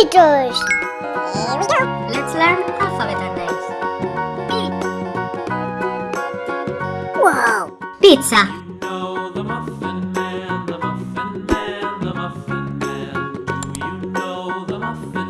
Here we go. Let's learn alphabeter names. P. Wow. Pizza. Man, the muffin man. Do you know the muffin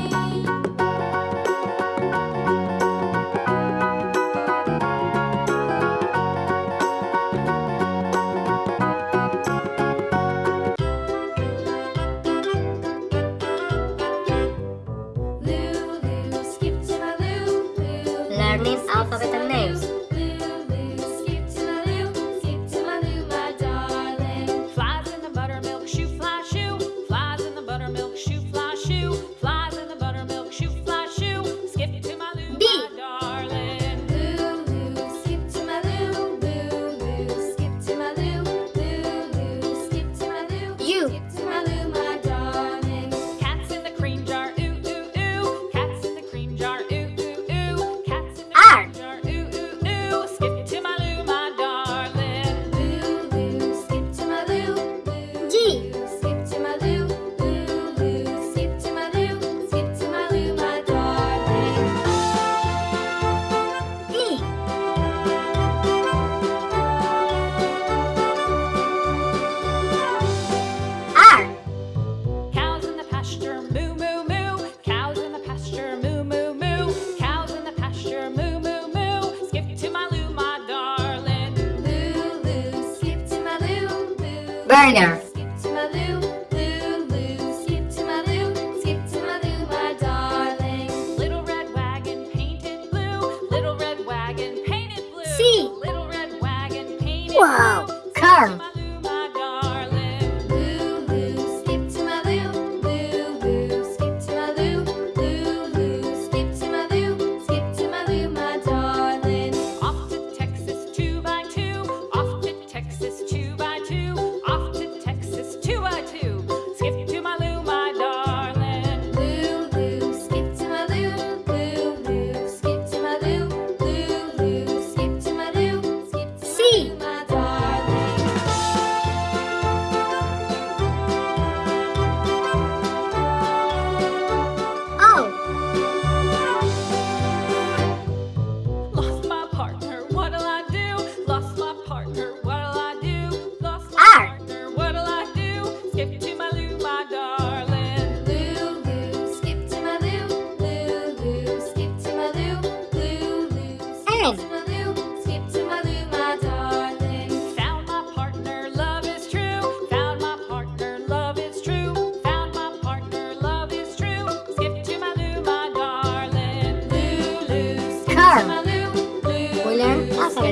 name alphabet. There.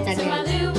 在这里。